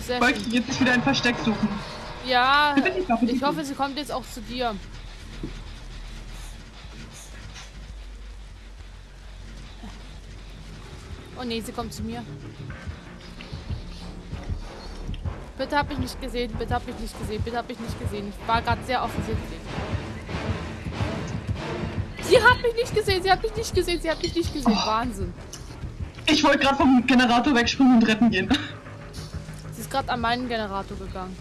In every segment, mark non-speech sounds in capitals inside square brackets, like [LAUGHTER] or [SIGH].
Oh, sehr Wollte schön. jetzt wieder ein Versteck suchen. Ja, ich hoffe, sie kommt jetzt auch zu dir. Oh nee, sie kommt zu mir. Bitte hab mich nicht gesehen, bitte hab mich nicht gesehen, bitte hab mich nicht gesehen. Ich war gerade sehr offensichtlich. Sie hat mich nicht gesehen, sie hat mich nicht gesehen, sie hat mich nicht gesehen. Oh. Wahnsinn. Ich wollte gerade vom Generator wegspringen und retten gehen. Ist gerade an meinen Generator gegangen.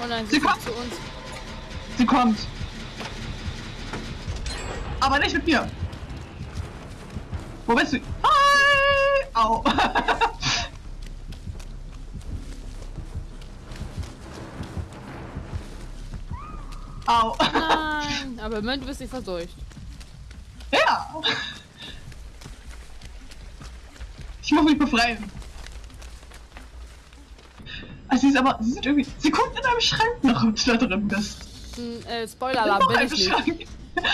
Oh nein, sie Sie kommt kommt. zu uns. Sie kommt. Aber nicht mit mir. Wo bist du? Hi! Au. [LAUGHS] Au. Nein, aber Moment, du bist nicht verseucht. Ja. Ich muss mich befreien. Also sie ist aber, sie sind irgendwie, sie guckt in einem Schrank nach, ob du da drin bist. Hm, äh, Spoiler-Alarm, Noch bin ich nicht. Schrank. [LAUGHS]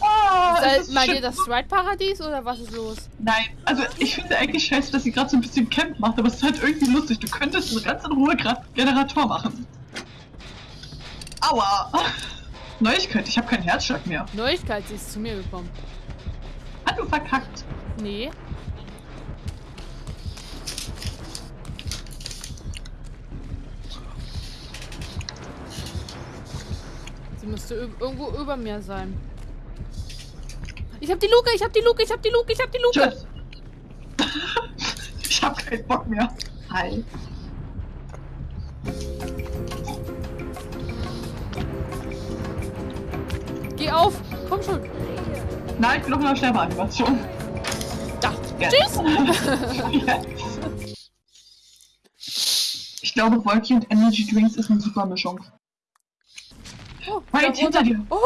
Ah, es Soll, ist meint schön. ihr das Stride-Paradies oder was ist los? Nein, also ich finde eigentlich scheiße, dass sie gerade so ein bisschen Camp macht, aber es ist halt irgendwie lustig. Du könntest so ganz in Ruhe gerade Generator machen. Aua! Neuigkeit, ich habe keinen Herzschlag mehr. Neuigkeit, sie ist zu mir gekommen. Hat du verkackt? Nee. Sie müsste irgendwo über mir sein. Ich hab die Luke, ich hab die Luke, ich hab die Luke, ich hab die Luke. Tschüss. [LAUGHS] ich habe keinen Bock mehr. Hi. Geh auf. Komm schon. Nein, ich bin noch in der Sterbeanimation. Da. Yes. Tschüss. yes. [LAUGHS] Ich glaube, Wolki und Energy Drinks ist eine super Mischung. Oh, Weit hinter dir. Oh,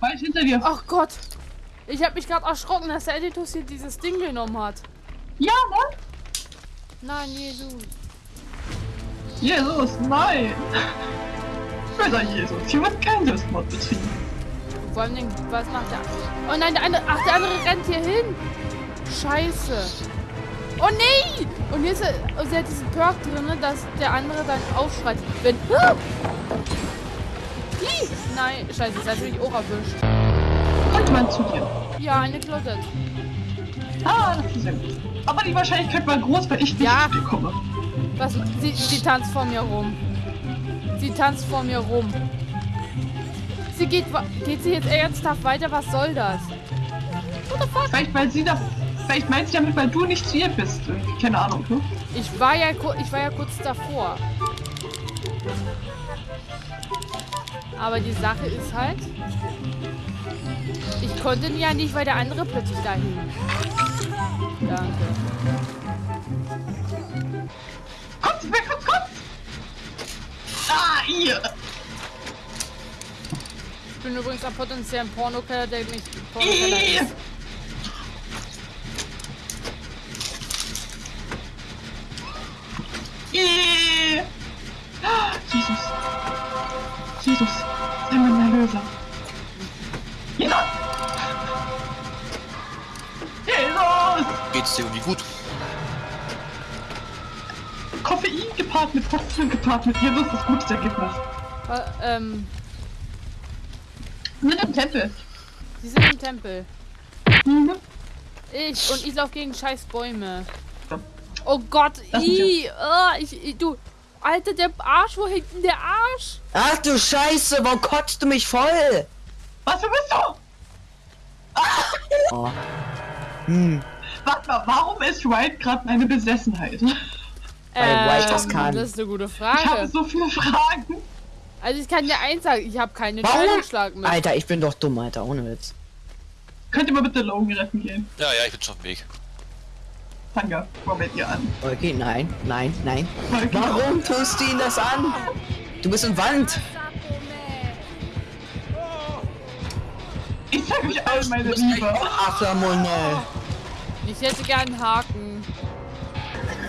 Weit hinter dir. ach Gott. Ich hab mich gerade erschrocken, dass der Editus hier dieses Ding genommen hat. Ja, ne? Nein, Jesus. Jesus, nein! [LAUGHS] Böser Jesus, hier wird kein Selbstmord betrieben. Vor allem, was macht der? Oh nein, der andere. Ach, der andere rennt hier hin. Scheiße. Oh nee! Und hier ist er, und sie hat diesen Perk drin, dass der andere dann aufschreit. Wenn. Ah! Ih, Nein, scheiße, das hat mich auch erwischt. Kommt man zu dir. Ja, eine Closet. Ah, das ist sehr gut. Aber die Wahrscheinlichkeit war groß, weil ich nicht Ja. zu dir komme. Was? Sie, sie tanzt vor mir rum. Sie tanzt vor mir rum. Sie geht, geht sie jetzt ernsthaft weiter? Was soll das? What the fuck? Vielleicht, weil sie da. Vielleicht meint sie damit, weil du nicht ihr bist. Keine Ahnung, ne? Ich war ja, ich war ja kurz davor. Aber die Sache ist halt, ich konnte ja nicht, weil der andere plötzlich da hing. Danke. Kommt, wer kommt, kommt! Ah, ihr! Ich bin übrigens am potenziellen Pornokeller, der nicht Pornokeller ist. Ah, Jesus. Jesus, sei mein Erlöser. Jesus! Jesus! Geht's dir irgendwie gut? Koffein gepaart mit Koffein gepaart mit Jesus ist gutes Ergebnis. Äh, ähm, Wir sind im Tempel. sie sind im Tempel. Mhm. Ich und ich laufe gegen scheiß Bäume. Ja. Oh Gott, i, ah, ich, ich, du, Alter, der Arsch, wo hängt denn der Arsch? Ach du Scheiße, warum kotzt du mich voll? Was, wer bist du? Oh. Hm. Warte mal, warum ist White gerade eine Besessenheit? Weil White das kann. Das ist eine gute Ich habe Frage. so viele Fragen. Also ich kann dir eins sagen, ich habe keine? Scheidungsschlag mit. Alter, ich bin doch dumm, Alter, ohne Witz. Könnt ihr mal bitte Logan retten gehen? Ja, ja, ich bin schon auf dem Weg. Tanga, komm mit ihr an. Okay, nein, nein, nein. Okay. Warum tust du ihn das an? Du bist in Wand. Ich zeig euch allen meine Liebe. Ach, Ramone. Ich hätte gern einen Haken.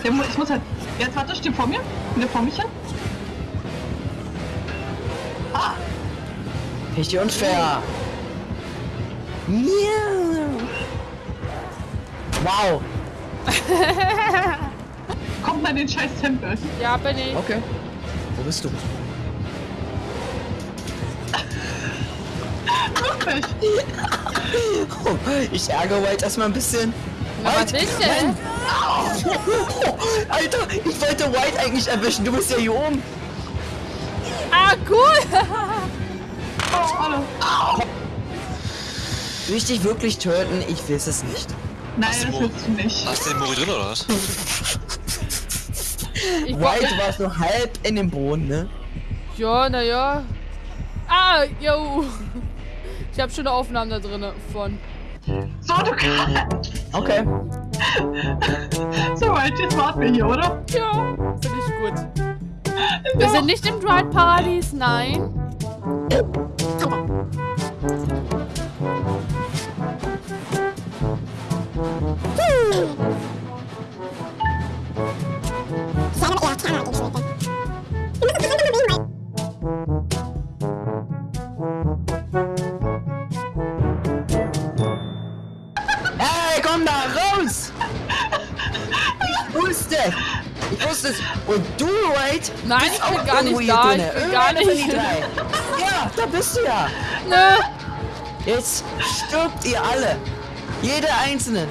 Ich muss halt. Jetzt warte, steht vor mir. Wieder vor mich hin. Richtig unfair. Ja. Wow. [LAUGHS] Kommt mal in den scheiß Tempel. Ja, bin ich. Okay. Wo bist du? Wirklich. Oh, ich ärgere White erstmal ein bisschen. Na, was White, ist denn? Mann. [LAUGHS] Alter, ich wollte White eigentlich erwischen. Du bist ja hier oben. Ah, cool. [LAUGHS] Oh, hallo. Will ich dich wirklich töten? Ich weiß es nicht. Nein, das willst du nicht. Hast du den Mori drin oder was? [LAUGHS] Ich White war so halb in dem Boden, ne? Ja, naja. Ah, yo. Ich habe schon Aufnahmen da drin von. So, du kannst. Okay. [LAUGHS] So, weit, jetzt warten wir hier, oder? Ja, finde ich gut. Wir sind nicht im Dried Paradies, nein. Ich wusste es! Und du, White? Nein, bist ich bin auch gar nicht da, ich bin gar nicht. drei. Ja, da bist du ja! Ne? Jetzt stirbt ihr alle! Jeder einzelne!